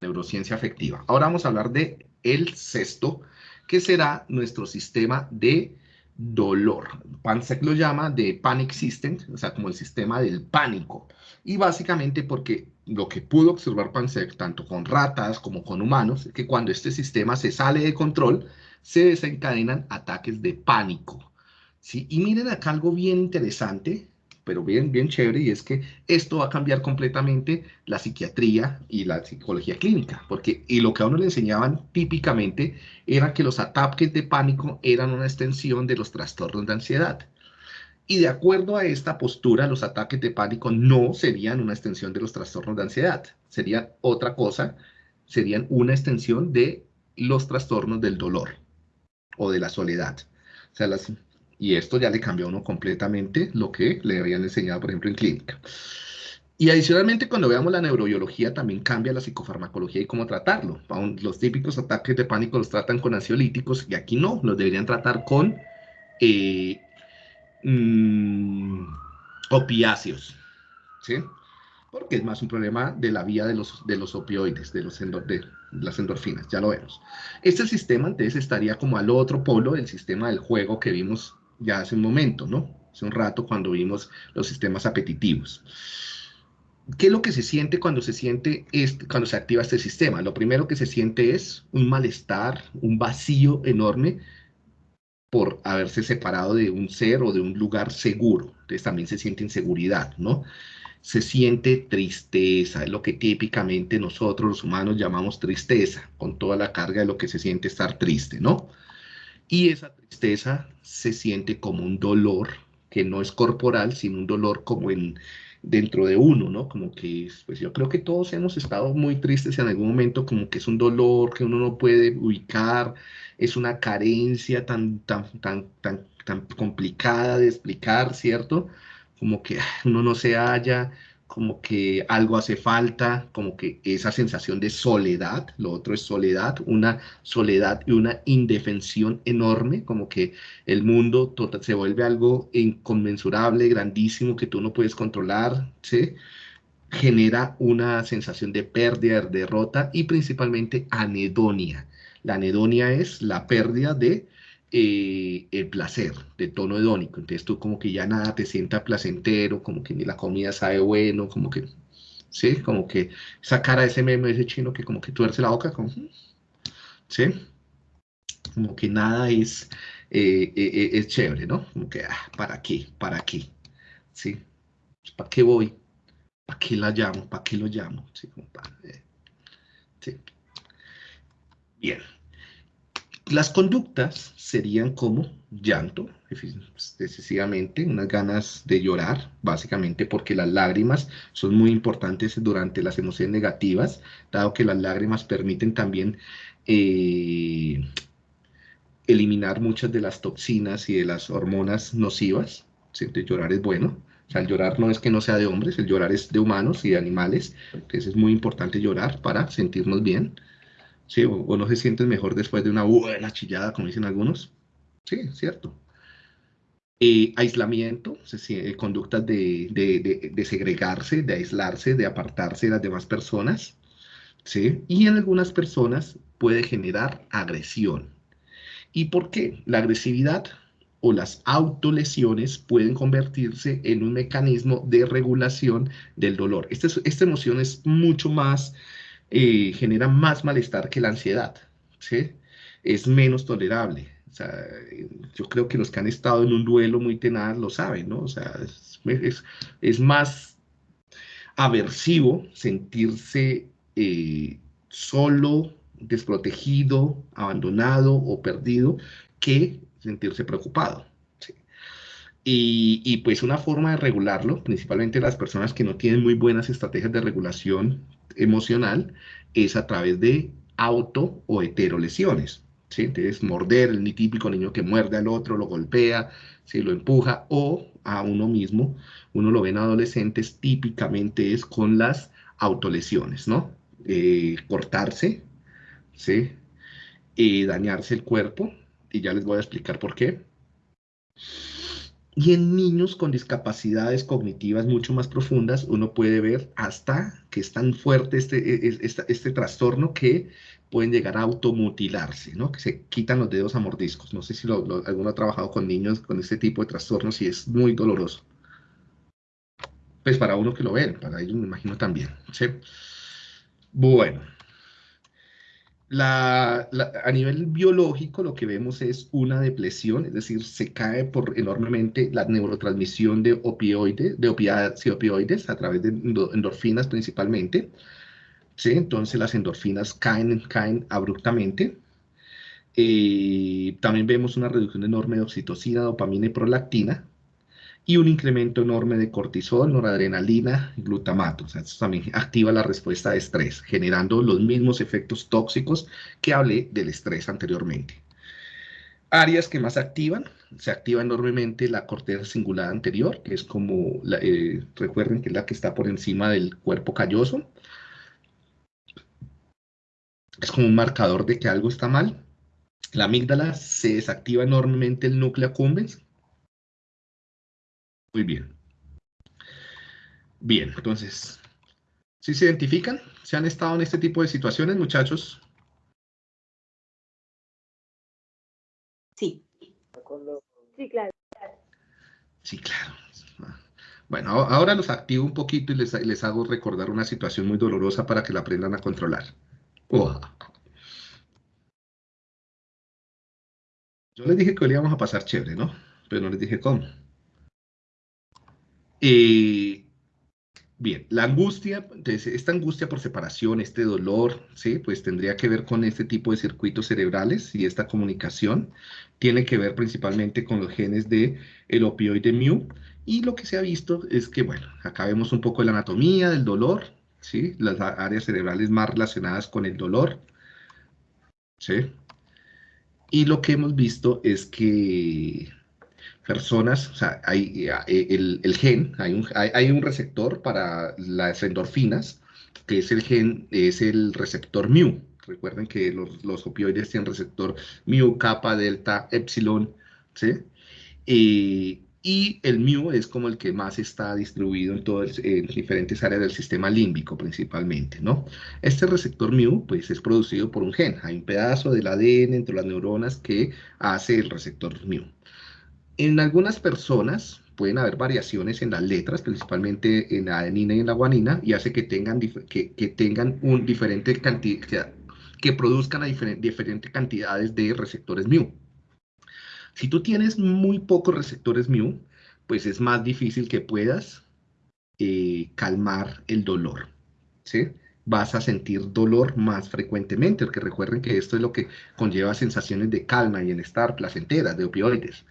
neurociencia afectiva. Ahora vamos a hablar de el sexto, que será nuestro sistema de dolor. Pansec lo llama de panic system, o sea, como el sistema del pánico. Y básicamente porque lo que pudo observar Pansec, tanto con ratas como con humanos, es que cuando este sistema se sale de control, se desencadenan ataques de pánico. ¿sí? Y miren acá algo bien interesante, pero bien, bien chévere, y es que esto va a cambiar completamente la psiquiatría y la psicología clínica, porque y lo que a uno le enseñaban típicamente era que los ataques de pánico eran una extensión de los trastornos de ansiedad. Y de acuerdo a esta postura, los ataques de pánico no serían una extensión de los trastornos de ansiedad, serían otra cosa, serían una extensión de los trastornos del dolor o de la soledad. O sea, las, y esto ya le cambió a uno completamente lo que le habían enseñado, por ejemplo, en clínica. Y adicionalmente, cuando veamos la neurobiología, también cambia la psicofarmacología y cómo tratarlo. Los típicos ataques de pánico los tratan con ansiolíticos y aquí no, los deberían tratar con eh, mm, opiáceos. ¿Sí? Porque es más un problema de la vía de los, de los opioides, de, los de las endorfinas, ya lo vemos. Este sistema entonces estaría como al otro polo del sistema del juego que vimos ya hace un momento, ¿no? Hace un rato cuando vimos los sistemas apetitivos. ¿Qué es lo que se siente cuando se siente este, cuando se activa este sistema? Lo primero que se siente es un malestar, un vacío enorme por haberse separado de un ser o de un lugar seguro. Entonces también se siente inseguridad, ¿no? Se siente tristeza, es lo que típicamente nosotros los humanos llamamos tristeza, con toda la carga de lo que se siente estar triste, ¿no? Y esa tristeza se siente como un dolor que no es corporal, sino un dolor como en dentro de uno, ¿no? Como que, pues yo creo que todos hemos estado muy tristes en algún momento, como que es un dolor que uno no puede ubicar, es una carencia tan, tan, tan, tan, tan complicada de explicar, ¿cierto? Como que uno no se halla, como que algo hace falta, como que esa sensación de soledad, lo otro es soledad, una soledad y una indefensión enorme, como que el mundo total, se vuelve algo inconmensurable, grandísimo, que tú no puedes controlar, ¿sí? genera una sensación de pérdida, de derrota y principalmente anedonia. La anedonia es la pérdida de eh, el placer de tono hedónico. Entonces tú como que ya nada te sienta placentero, como que ni la comida sabe bueno, como que, ¿sí? Como que esa cara de ese meme, ese chino que como que tuerce la boca, como, ¿sí? Como que nada es, eh, eh, es chévere, ¿no? Como que, ah, ¿para qué? ¿Para qué? ¿Sí? ¿Para qué voy? ¿Para qué la llamo? ¿Para qué lo llamo? ¿Sí? ¿sí? Bien. Las conductas serían como llanto, excesivamente, unas ganas de llorar, básicamente porque las lágrimas son muy importantes durante las emociones negativas, dado que las lágrimas permiten también eh, eliminar muchas de las toxinas y de las hormonas nocivas. Llorar es bueno. O sea, el llorar no es que no sea de hombres, el llorar es de humanos y de animales. Entonces es muy importante llorar para sentirnos bien. ¿Sí? O, no se sienten mejor después de una buena chillada, como dicen algunos. Sí, cierto. Eh, aislamiento, eh, conductas de, de, de, segregarse, de aislarse, de apartarse de las demás personas. ¿sí? Y en algunas personas puede generar agresión. ¿Y por qué? La agresividad o las autolesiones pueden convertirse en un mecanismo de regulación del dolor. Esta, esta emoción es mucho más eh, genera más malestar que la ansiedad, ¿sí? Es menos tolerable. Yo creo que los que han estado en un duelo muy tenaz lo saben, ¿no? O sea, es, más aversivo sentirse eh, solo, desprotegido, abandonado o perdido que sentirse preocupado. Y, pues una forma de regularlo, principalmente las personas que no tienen muy buenas estrategias de regulación emocional es a través de auto o heterolesiones. ¿sí? Entonces, morder, el típico niño que muerde al otro, lo golpea, ¿sí? lo empuja, o a uno mismo, uno lo ve en adolescentes, típicamente es con las autolesiones, ¿no? Eh, cortarse, ¿sí? Eh, dañarse el cuerpo, y ya les voy a explicar por qué. Y en niños con discapacidades cognitivas mucho más profundas, uno puede ver hasta que es tan fuerte este, este, este trastorno que pueden llegar a automutilarse, ¿no? Que se quitan los dedos a mordiscos. No sé si alguno ha trabajado con niños con este tipo de trastornos y es muy doloroso. Pues para uno que lo ve, para ellos me imagino también. Bueno a nivel biológico lo que vemos es una depresión, es decir, se cae por enormemente la neurotransmisión de opioides, de opioides a través de endorfinas principalmente. ¿sí? Entonces las endorfinas caen, caen abruptamente. Eh, también vemos una reducción enorme de oxitocina, dopamina y prolactina y un incremento enorme de cortisol, noradrenalina, glutamato. O sea, esto también activa la respuesta de estrés, generando los mismos efectos tóxicos que hablé del estrés anteriormente. Áreas que más activan, se activa enormemente la corteza cingulada anterior, que es como, eh, recuerden que es la que está por encima del cuerpo calloso. Es como un marcador de que algo está mal. La amígdala se desactiva enormemente el núcleo accumbens, muy bien. Bien, entonces, ¿sí se identifican? ¿Se han estado en este tipo de situaciones, muchachos? Sí. Sí, claro. Sí, claro. Bueno, ahora los activo un poquito y les, hago recordar una situación muy dolorosa para que la aprendan a controlar. Yo les dije que hoy íbamos a pasar chévere, ¿no? Pero no les dije cómo. Eh, bien, la angustia, esta angustia por separación, este dolor, ¿sí? Pues tendría que ver con este tipo de circuitos cerebrales y esta comunicación tiene que ver principalmente con los genes de el opioide mu y lo que se ha visto es que, bueno, acá vemos un poco de la anatomía del dolor, ¿sí? Las áreas cerebrales más relacionadas con el dolor, ¿sí? Y lo que hemos visto es que personas, o sea, hay eh, el, gen, hay un, hay, un, receptor para las endorfinas, que es el gen, es el receptor mu. Recuerden que los, los opioides tienen receptor mu, kappa, delta, epsilon, ¿sí? Eh, y el mu es como el que más está distribuido en, todas, en diferentes áreas del sistema límbico principalmente, ¿no? Este receptor mu, pues, es producido por un gen. Hay un pedazo del ADN entre las neuronas que hace el receptor mu. En algunas personas pueden haber variaciones en las letras, principalmente en la adenina y en la guanina, y hace que tengan, que, tengan un diferente cantidad, que produzcan diferentes cantidades de receptores mu. Si tú tienes muy pocos receptores mu, pues es más difícil que puedas eh, calmar el dolor, ¿sí? Vas a sentir dolor más frecuentemente, porque recuerden que esto es lo que conlleva sensaciones de calma y bienestar placenteras, de opioides.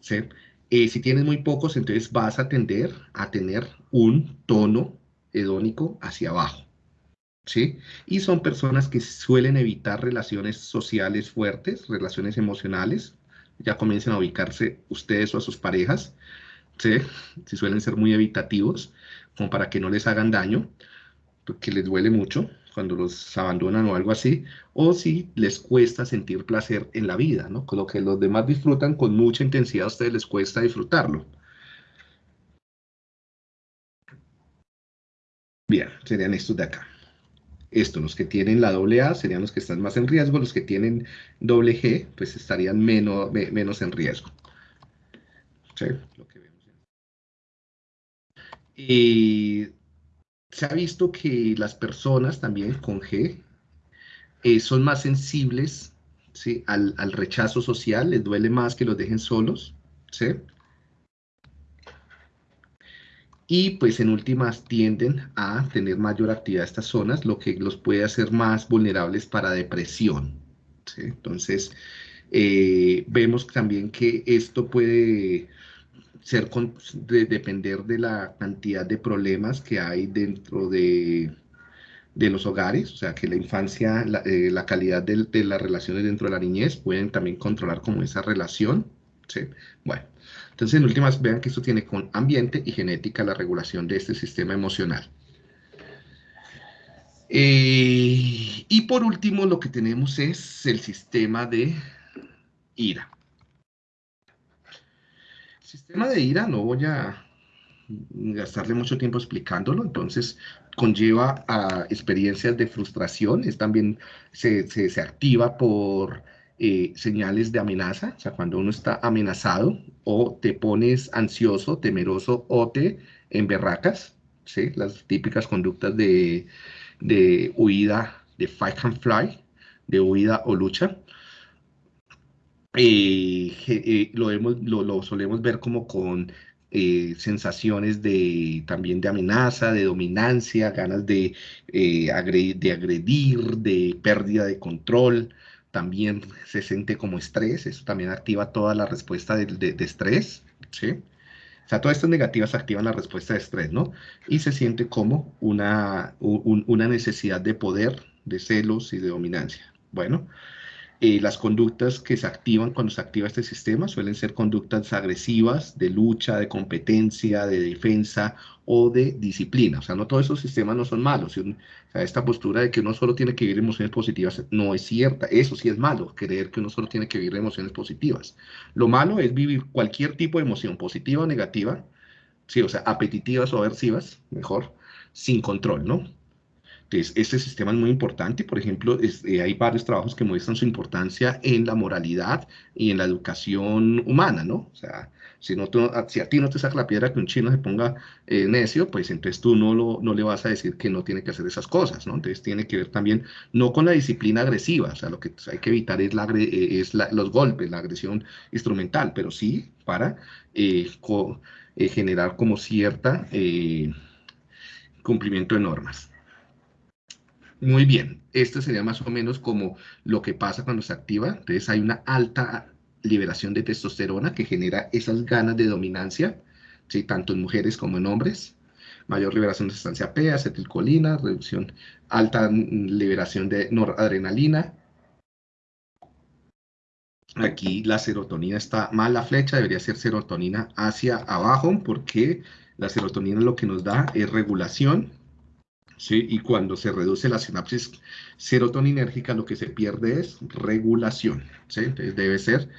¿Sí? Eh, si tienes muy pocos, entonces vas a tender a tener un tono hedónico hacia abajo. ¿sí? Y son personas que suelen evitar relaciones sociales fuertes, relaciones emocionales. Ya comiencen a ubicarse ustedes o a sus parejas, ¿sí? Si suelen ser muy evitativos, como para que no les hagan daño, porque les duele mucho cuando los abandonan o algo así, o si les cuesta sentir placer en la vida, ¿no? Con lo que los demás disfrutan con mucha intensidad, a ustedes les cuesta disfrutarlo. Bien, serían estos de acá. Estos, los que tienen la doble A, serían los que están más en riesgo, los que tienen doble G, pues estarían menos, menos en riesgo. ¿Sí? Y se ha visto que las personas también con G eh, son más sensibles al, rechazo social, les duele más que los dejen solos, ¿sí? Y pues en últimas tienden a tener mayor actividad estas zonas, lo que los puede hacer más vulnerables para depresión. Entonces, eh, vemos también que esto puede ser de, depender de la cantidad de problemas que hay dentro de, de los hogares, o sea, que la infancia, la, eh, calidad de, de, las relaciones dentro de la niñez pueden también controlar como esa relación, ¿sí? Bueno, entonces en últimas vean que esto tiene con ambiente y genética la regulación de este sistema emocional. Eh, y por último lo que tenemos es el sistema de ira. Sistema de ira no voy a gastarle mucho tiempo explicándolo, entonces conlleva a experiencias de frustración, también se, se, activa por eh, señales de amenaza, o sea, cuando uno está amenazado o te pones ansioso, temeroso o te emberracas, ¿sí? las típicas conductas de, de huida, de fight and fly, de huida o lucha. Eh, eh, lo, solemos ver como con eh, sensaciones de también de amenaza, de dominancia, ganas de, agredir, de agredir, de pérdida de control. También se siente como estrés, eso también activa toda la respuesta de, de, estrés, ¿sí? O sea, todas estas negativas activan la respuesta de estrés, ¿no? Y se siente como una, una necesidad de poder, de celos y de dominancia. Bueno, eh, las conductas que se activan cuando se activa este sistema suelen ser conductas agresivas, de lucha, de competencia, de defensa o de disciplina. O sea, no todos esos sistemas no son malos. O esta postura de que uno solo tiene que vivir emociones positivas no es cierta. Eso sí es malo, creer que uno solo tiene que vivir emociones positivas. Lo malo es vivir cualquier tipo de emoción, positiva o negativa, sí, o sea, apetitivas o aversivas, mejor, sin control, ¿no? Entonces, este sistema es muy importante. Por ejemplo, eh, hay varios trabajos que muestran su importancia en la moralidad y en la educación humana, ¿no? O sea, si, no, si a ti no te saca la piedra que un chino se ponga eh, necio, pues entonces tú no, lo, le vas a decir que no tiene que hacer esas cosas, ¿no? Entonces tiene que ver también, no con la disciplina agresiva, o sea, lo que hay que evitar es, la, eh, los golpes, la agresión instrumental, pero sí para generar como cierta cumplimiento de normas. Muy bien, esto sería más o menos como lo que pasa cuando se activa. Entonces hay una alta liberación de testosterona que genera esas ganas de dominancia, ¿sí? tanto en mujeres como en hombres. Mayor liberación de sustancia P, acetilcolina, reducción, alta liberación de noradrenalina. Aquí la serotonina está mal la flecha, debería ser serotonina hacia abajo porque la serotonina lo que nos da es regulación ¿sí? Y cuando se reduce la sinapsis serotoninérgica, lo que se pierde es regulación. Entonces debe ser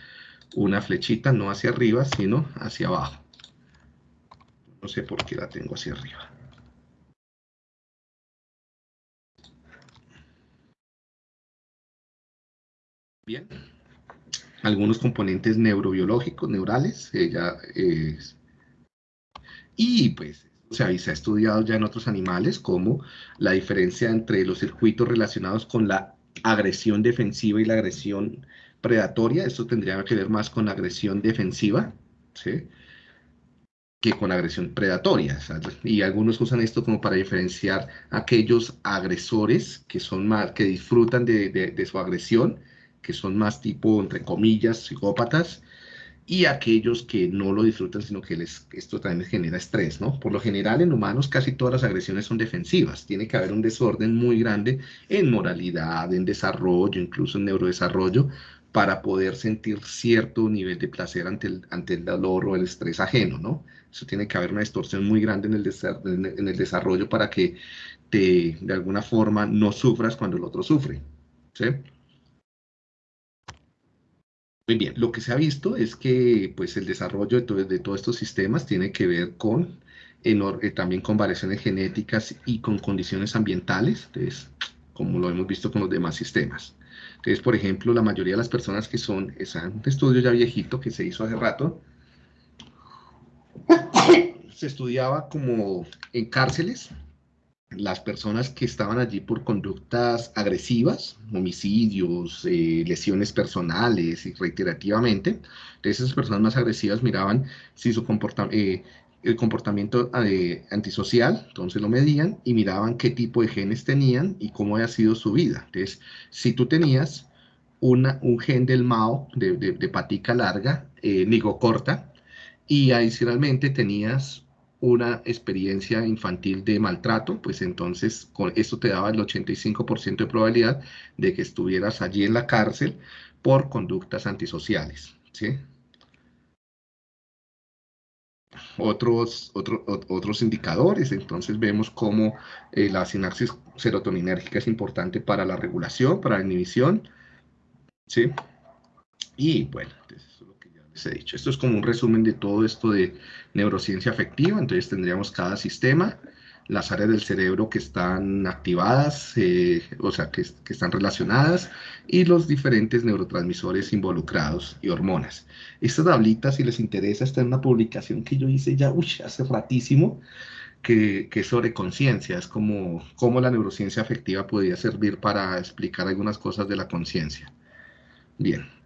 una flechita no hacia arriba, sino hacia abajo. No sé por qué la tengo hacia arriba. Bien. Algunos componentes neurobiológicos, neurales, ella es... Y pues se ha, estudiado ya en otros animales, como la diferencia entre los circuitos relacionados con la agresión defensiva y la agresión predatoria. Esto tendría que ver más con agresión defensiva, ¿sí? que con agresión predatoria. Y algunos usan esto como para diferenciar aquellos agresores que, son más, que disfrutan de, de su agresión, que son más tipo, entre comillas, psicópatas, y aquellos que no lo disfrutan, sino que les, esto también les genera estrés, ¿no? Por lo general en humanos casi todas las agresiones son defensivas, tiene que haber un desorden muy grande en moralidad, en desarrollo, incluso en neurodesarrollo, para poder sentir cierto nivel de placer ante el, ante el dolor o el estrés ajeno, ¿no? Eso tiene que haber una distorsión muy grande en el, desarrollo para que de alguna forma, no sufras cuando el otro sufre, ¿sí? Muy bien, lo que se ha visto es que pues, el desarrollo de, todos estos sistemas tiene que ver con eh, también con variaciones genéticas y con condiciones ambientales, entonces, como lo hemos visto con los demás sistemas. Entonces, por ejemplo, la mayoría de las personas que son, es un estudio ya viejito que se hizo hace rato, se estudiaba como en cárceles, las personas que estaban allí por conductas agresivas, homicidios, eh, lesiones personales y reiterativamente, entonces esas personas más agresivas miraban si su comportamiento, eh, el comportamiento eh, antisocial, entonces lo medían y miraban qué tipo de genes tenían y cómo había sido su vida. Entonces, si tú tenías una, un gen del MAO, de, de, patica larga, nigo corta, y adicionalmente tenías una experiencia infantil de maltrato, pues entonces con esto te daba el 85% de probabilidad de que estuvieras allí en la cárcel por conductas antisociales. ¿sí? Otros, otros indicadores, entonces vemos cómo eh, la sinapsis serotoninérgica es importante para la regulación, para la inhibición, ¿sí? Y bueno, eso ya he dicho. Esto es como un resumen de todo esto de neurociencia afectiva. Entonces tendríamos cada sistema, las áreas del cerebro que están activadas, eh, o sea, que, que, están relacionadas, y los diferentes neurotransmisores involucrados y hormonas. Esta tablita, si les interesa, está en una publicación que yo hice ya hace ratísimo, que, que es sobre conciencia, es como cómo la neurociencia afectiva podría servir para explicar algunas cosas de la conciencia. Bien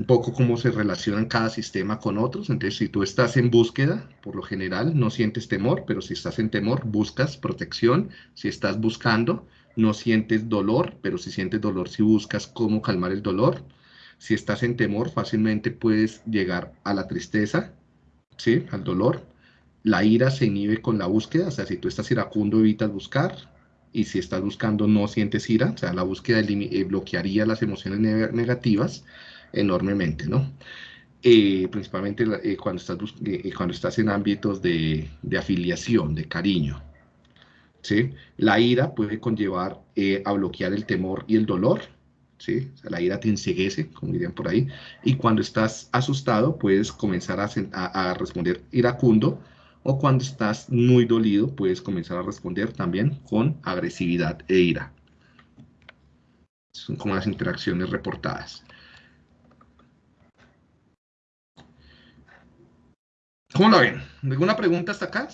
un poco cómo se relacionan cada sistema con otros. Entonces, si tú estás en búsqueda, por lo general no sientes temor, pero si estás en temor, buscas protección. Si estás buscando, no sientes dolor, pero si sientes dolor, si buscas cómo calmar el dolor. Si estás en temor, fácilmente puedes llegar a la tristeza, ¿sí? Al dolor. La ira se inhibe con la búsqueda, o sea, si tú estás iracundo, evitas buscar. Y si estás buscando, no sientes ira, o sea, la búsqueda eh, bloquearía las emociones negativas enormemente, ¿no? Eh, principalmente eh, cuando, estás, eh, cuando estás en ámbitos de, de, afiliación, de cariño. ¿sí? La ira puede conllevar a bloquear el temor y el dolor. ¿sí? la ira te enseguece, como dirían por ahí. Y cuando estás asustado, puedes comenzar a, a, a responder iracundo. O cuando estás muy dolido, puedes comenzar a responder también con agresividad e ira. Son como las interacciones reportadas. ¿Cómo lo ven? ¿Alguna pregunta hasta acá?